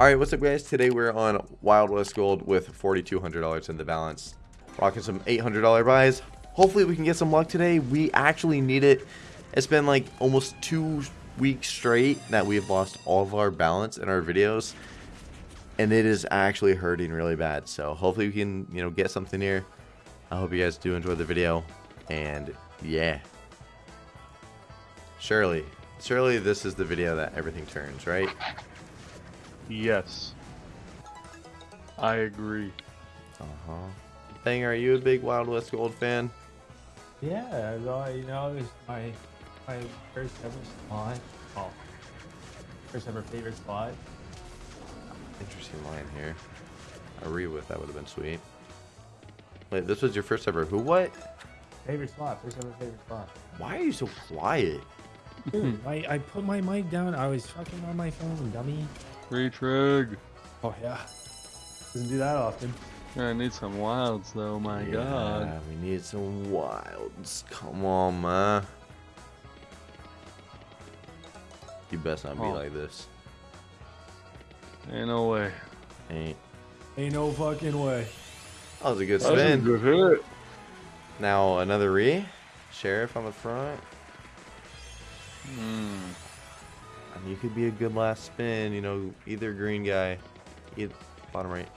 All right, what's up, guys? Today we're on Wild West Gold with $4,200 in the balance. Rocking some $800 buys. Hopefully we can get some luck today. We actually need it. It's been like almost two weeks straight that we've lost all of our balance in our videos. And it is actually hurting really bad. So hopefully we can, you know, get something here. I hope you guys do enjoy the video. And yeah. Surely, surely this is the video that everything turns, right? Yes. I agree. Uh-huh. Thing, are you a big Wild West Gold fan? Yeah, well, you know, it's my my first ever spot. Oh, first ever favorite spot. Interesting line here. A re with that would have been sweet. Wait, this was your first ever who what? Favorite spot. First ever favorite spot. Why are you so quiet? Dude, I, I put my mic down. I was fucking on my phone, dummy. Retrig. Oh yeah. Doesn't do that often. I need some wilds though, my god. Yeah, we need some wilds. Come on, man. You best not be Oh. like this. Ain't no way. Ain't. Ain't no fucking way. That was a good That was a spin. good hit. Now another re. Sheriff on the front. Hmm. I you could be a good last spin, you know, either green guy, either bottom right.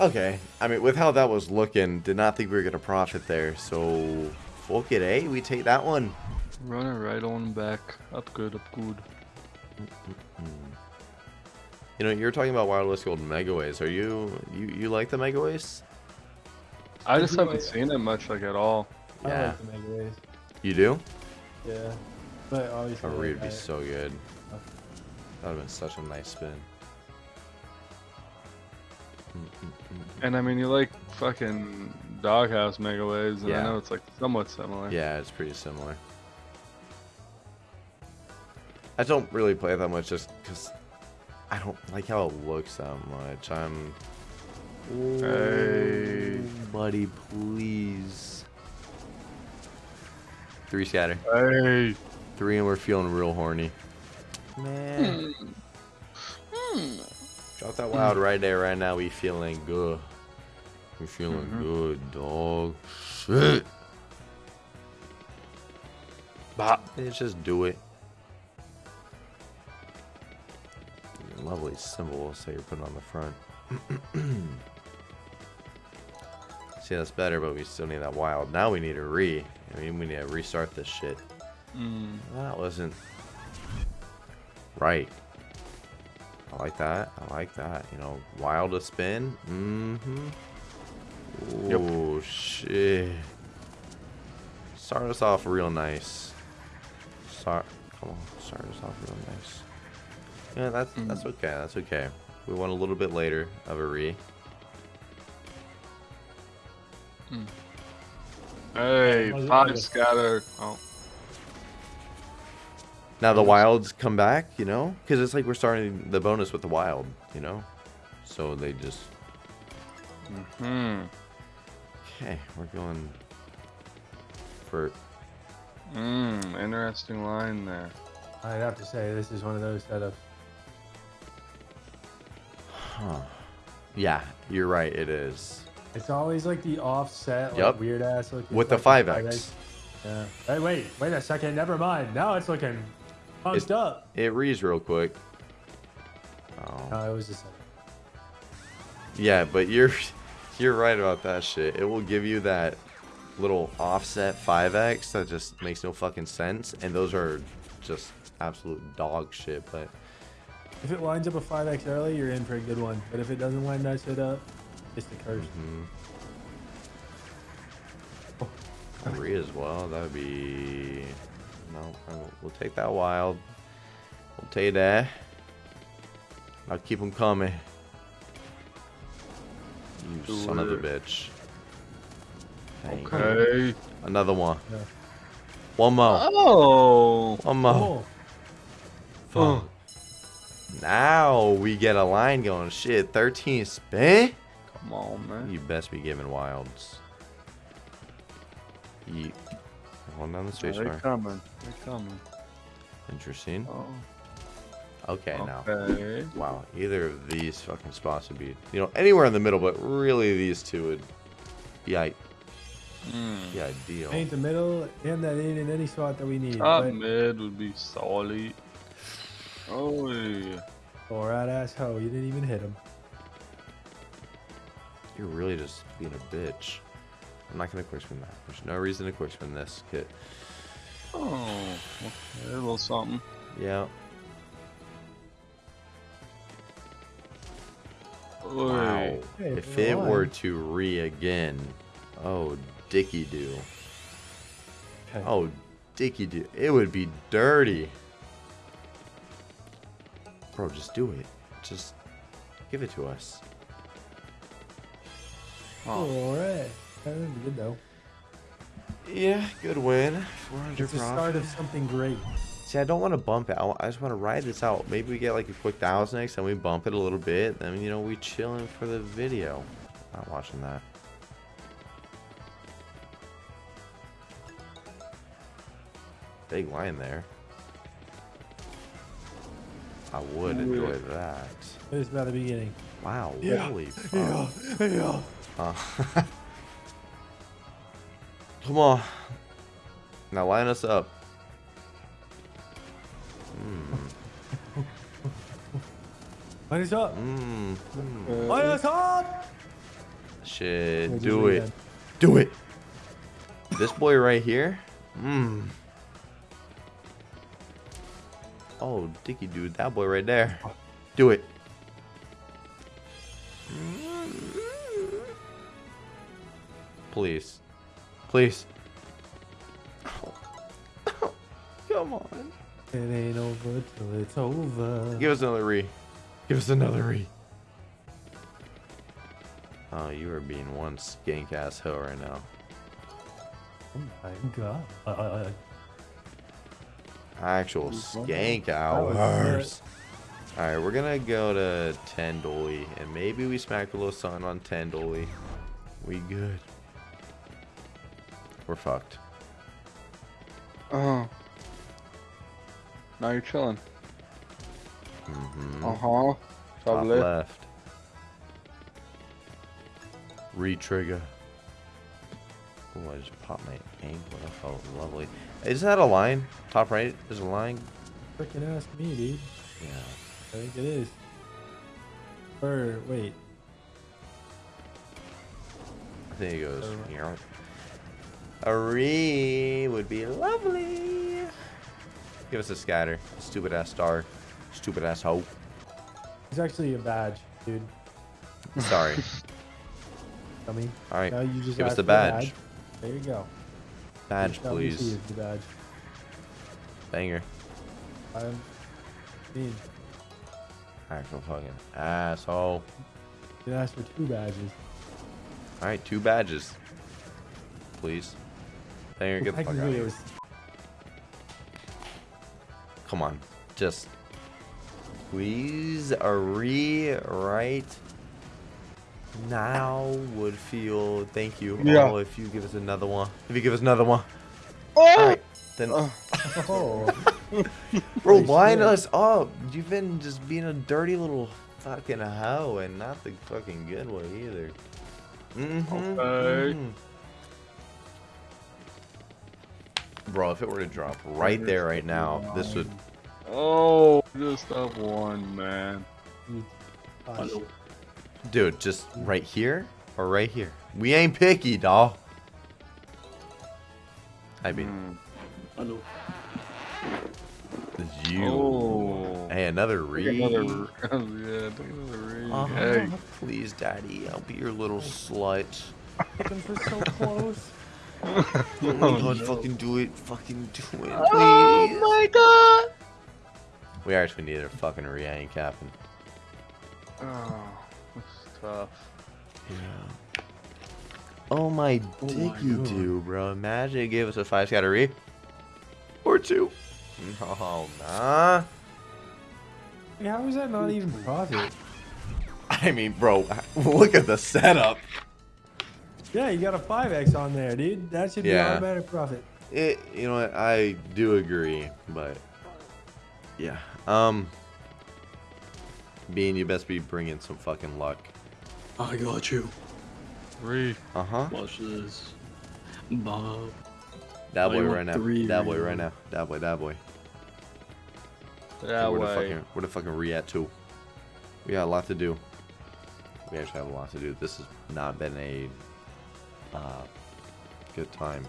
Okay, I mean, with how that was looking, did not think we were going to profit there. So, fuck it, eh? We take that one. Run it right on back. Up good, up good. You know, you're talking about Wild West Gold Megaways. Are you, you, you like the Megaways? I just haven't seen it much like at all. I Yeah. like the Mega You do? Yeah. But obviously. A re would be I- so good. Okay. That would have been such a nice spin. And I mean, you like fucking Doghouse Megaways, and Yeah. I know it's like somewhat similar. Yeah, it's pretty similar. I don't really play that much just because I don't like how it looks that much. I'm. Hey. Buddy, please. Three scatter. Hey. Three, and we're feeling real horny. Man. Drop that wild right there, right now. We feeling good. We feeling Mhm. good, dog. Shit. Bah. Let's just do it. Lovely symbols that you're putting on the front. See, that's better, but we still need that wild. Now we need a re. I mean, we need to restart this shit. Mm. That wasn't right. I like that. I like that. You know, wild to spin. Mm-hmm. Yep. Oh, shit. Start us off real nice. Start. Come on. Start us off real nice. Yeah, that's Mm. that's okay. That's okay. We want a little bit later of a re. Hey, five scatter. Oh. Now the wilds come back, you know, because it's like we're starting the bonus with the wild, you know. So they just Hmm. okay. We're going for Hmm. Interesting line there. I'd have to say this is one of those setups. Huh. Yeah, you're right. It is. It's always like the offset, like Yup. weird ass looking. With the fucking 5X. Yeah. Hey, wait, wait a second. Never mind. Now it's looking punched It's- up. It reads real quick. Oh. No, it was just. Yeah, but you're you're right about that shit. It will give you that little offset 5x that just makes no fucking sense, and those are just absolute dog shit. But If it lines up a 5x early, you're in for a good one. But if it doesn't line that shit up, it's the curse. mhm. Three as well. That would be no. Will- We'll take that wild. We'll take that. I'll keep them coming. You Do son of a bitch. Thank you. Okay. Another one. Yeah. One more. Oh. One more. Oh, Oh. Now we get a line going. Shit, 13 spin? Come on, man. You best be giving wilds. Yeet. Hold down the space They're bar. coming. They're coming. Interesting. Oh. Okay, now. Wow, either of these fucking spots would be, you know, anywhere in the middle, but really these two would be, I- Mm. be ideal. Paint the middle and that in in any spot that we need. Top but- mid would be solid. Oh yeah. Oh, right ass hoe. You didn't even hit him. You're really just being a bitch. I'm not gonna quick spin that. There's no reason to quick spin this kit. Oh, okay, a little something. Yeah. Oy. Wow. Hey, if you're it were to re again, oh dicky do. Okay. Oh dicky do. It would be dirty. Bro, just do it. Just give it to us. Oh, all right. That would be good though. Yeah, good win. 400 It's the start of something great. See, I don't want to bump it. I just want to ride this out. Maybe we get like a quick thousand next, and we bump it a little bit. Then you know we chilling for the video. Not watching that. Big line there. I would enjoy that. It's about the beginning. Wow, Yeah, holy fuck. yeah. Uh, Come on. Now line us up. Mm, Line us up. mm, mm. Line us up. Shit, do it. again. Do it. This boy right here? Mmm. Oh, Dicky dude, that boy right there. Do it. Please. Please. Come on. It ain't over till it's over. Give us another re. Give us another re. Oh, you are being one skank ass hoe right now. Oh my god. Actual Mhm. skank hours. Alright, we're gonna go to 10 dolly, and maybe we smack a little sun on 10 dolly. We good. We're fucked. Oh. Now you're chilling. Mm-hmm. Uh huh. Top Top left. left. Re-trigger. Oh, I just popped my ankle. That felt lovely. Is that a line? Top right? There's a line? Freaking ask me, dude. Yeah. I think it is. Or wait. I think it goes. Uh, here. A re would be lovely. Give us a scatter. Stupid ass star. Stupid ass hoe. It's actually a badge, dude. Sorry. I mean, Alright. now you just Give us the a badge. There you go. Badge, Now please. the badge. Banger. I'm mean, Actual fucking asshole. you asked for two badges. Alright, two badges. Please. Banger, get the fuck out of here. Come on. Just please a re right now would feel thank you. Yeah. Oh, if you give us another one. If you give us another one. Oh! Alright. Then Oh. Oh, bro, holy line shit. us up. You've been just being a dirty little fucking hoe and not the fucking good way either. Mm-hmm. Okay. mhm. Bro, if it were to drop right there, right now, this would Oh, just up one, man. you- shit. Dude, just right here or right here? We ain't picky, doll. I mean, Mm. it's you. Oh. Hey, another Take read. another, yeah, take another read. Uh-huh. Hey. Please, daddy, I'll be your little slut. Looking for so close. Oh my Oh, god, no. fucking do it. Fucking do it, oh please. Oh my god! We actually need a fucking re capping. Oh, that's tough. Yeah. Oh my Oh dick, my you God. do, bro. Imagine it gave us a five scatter re. Or two. No, nah. Hey, how is that not even profit? I mean, bro, look at the setup. Yeah, you got a 5x on there, dude. That should be Yeah. automatic profit. It, you know what? I do agree, but yeah. Um, Bean, you best be bringing some fucking luck. I got you. Three. Uh huh. Watch this. Bob. That boy right now. three, That boy really? right now. That boy. That boy. That where the way. fucking where the fucking re at too? We got a lot to do. We actually have a lot to do. This has not been a uh, good time.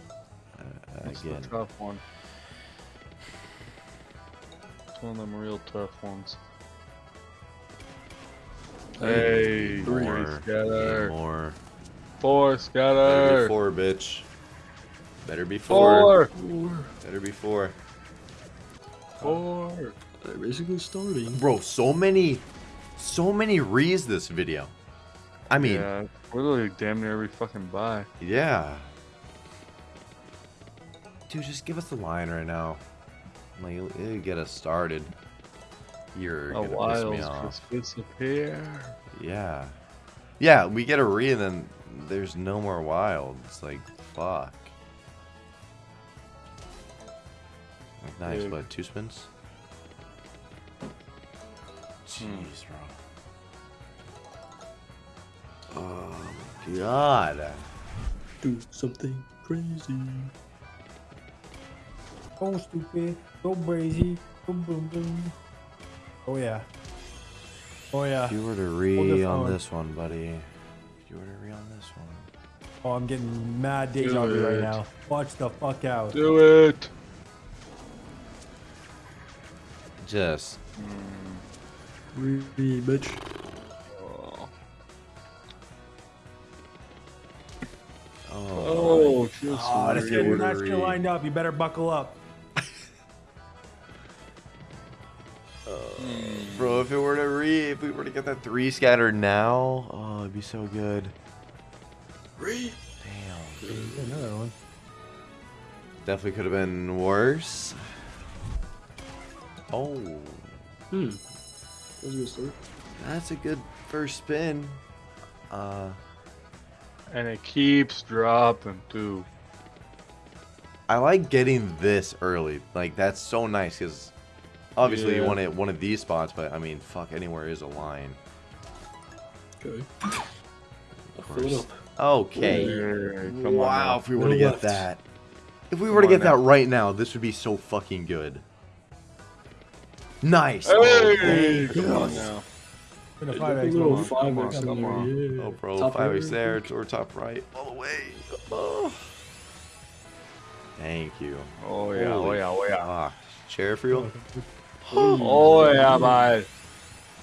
Uh, That's again. the tough one. It's one of them real tough ones. Hey, three More. scatter. More. Four scatter. Better be four, bitch. Better be four. Four. Better be four. Four. They're basically starting. Bro, so many, so many rees this video. I mean, yeah. We're literally damn near every fucking buy. Yeah. Dude, just give us the line right now. Like, it'll, get us started. You're A gonna piss me off. disappear. Yeah. Yeah, we get a re and then there's no more wild. It's like, fuck. Nice, Dude. what, two spins? Jeez, bro. Oh my god. Do something crazy. Go stupid. Go crazy. Boom boom boom. Oh yeah. Oh yeah. If you were to Hold re the on this one, buddy. If you were to re on this one. Oh, I'm getting mad deja Do vu right now. Watch the fuck out. Do it. Just. Really, bitch. Oh. oh just Oh, this If kid, you you're were not to lined up. You better buckle up. Bro, if it were to re, if we were to get that three scattered now, oh, it'd be so good. Re. Damn. Another one. Definitely could have been worse. Oh, Hmm. That was a good start. that's a good first spin. Uh, and it keeps dropping too. I like getting this early. Like that's so nice because obviously you Yeah. want it one of these spots, but I mean, fuck, anywhere is a line. Okay. Of course. Okay. Yeah, come on wow, if we were to get left. that, if we Come were to get that now. right now, this would be so fucking good. Nice. Hey, Oh, come on now. Put a five a X. little on, five come X on, in come on. yeah. Oh, bro, Top five right, X there or top right, all the way. Oh. Thank you. Oh yeah, oh Holy yeah, oh yeah. Ah, sheriff reel, Oh yeah, bud.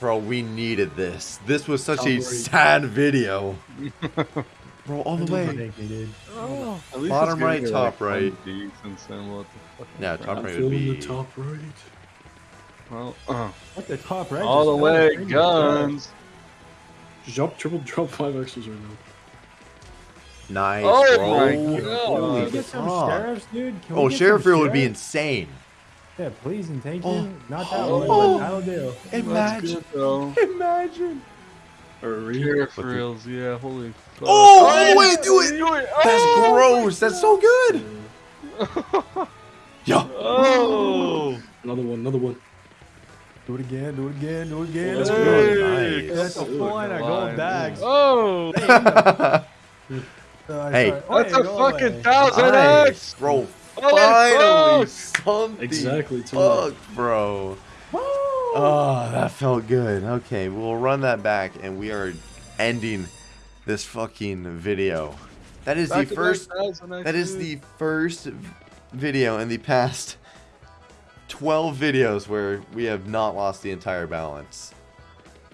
bro. We needed this. This was such a sad video, bro. All the way. Thank you, dude. Oh, at least Bottom right, top right. Decent what the? Yeah, top right would be. the top right. Well, uh, What the top right? all the way, oh, guns. Jump, triple drop five extras right now. Nice, Oh bro. my Can Holy we get some fuck. sheriffs, dude? Can we Oh, get sheriff some reel would be insane. Yeah, please and thank Oh. you. Not that Oh. one, but that'll do. Imagine, good though. imagine. Or. Sheriff What reels, yeah, holy fuck. Oh, all the way, do it. Do it. That's Oh! gross. That's so good. Yo. Oh! Another one, another one. Do it again, do it again, do it again. Let's do go. Nice. That's a full line of gold bags. Oh! Uh, Hey. sorry. Oh, That's yeah, a fucking away. thousand nice, X! bro. Holy Finally, fuck. something. Exactly, too. Fuck, bro. Woo! Oh, that felt good. Okay, we'll run that back, and we are ending this fucking video. That is the Back to back first. That is the first video in the past 12 videos where we have not lost the entire balance.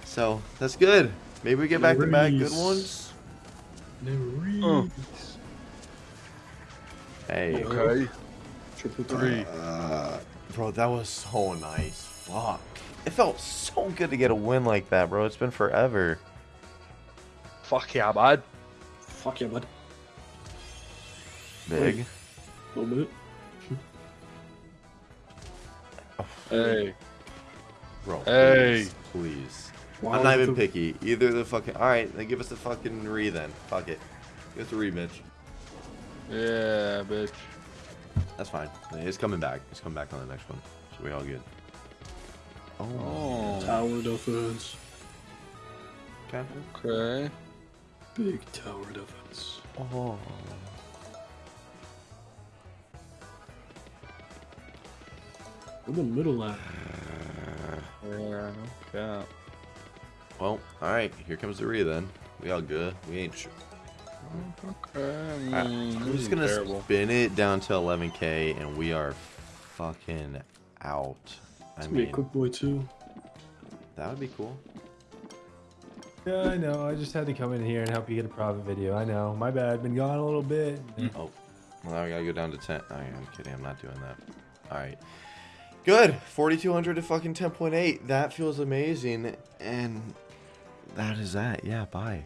So that's good. Maybe we get back to back good ones. Never Hey, Okay. Triple Three. uh, bro, that was so nice. Fuck. It felt so good to get a win like that, bro. It's been forever. Fuck yeah, bud. Fuck yeah, bud. Big. A little bit. Hey. Bro, Hey. please. please. I'm not even picky. Either the fucking. Alright, then give us the fucking re then. Fuck it. Give us the re, Mitch. Yeah, bitch. That's fine. It's coming back. It's coming back on the next one. So we all good. Oh. Oh. Tower defense. Okay. Okay. Big tower defense. Oh. Where the middle at? Yeah. Yeah. Well, alright, here comes the re then. We all good. We ain't sure. Okay. I mean, I'm just gonna terrible. spin it down to 11k and we are fucking out. I It's gonna be a quick boy too. that would be cool. Yeah, I know. I just had to come in here and help you get a profit video. I know. My bad. Been gone a little bit. Oh, well, now I gotta go down to 10. Oh, yeah, I'm kidding. I'm not doing that. Alright. Good. 4200 to fucking 10.8. That feels amazing. And that is that. Yeah, bye.